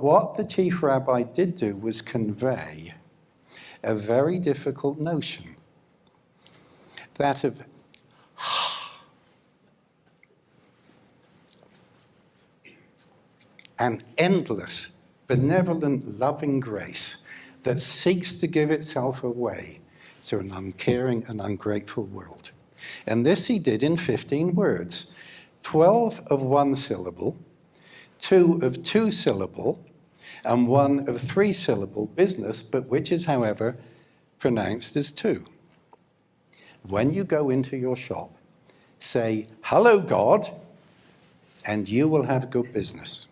What the chief rabbi did do was convey a very difficult notion, that of an endless, benevolent, loving grace that seeks to give itself away to an uncaring and ungrateful world. And this he did in 15 words, 12 of one syllable, two of two syllable, and one of three syllable business, but which is, however, pronounced as two. When you go into your shop, say, hello, God, and you will have good business.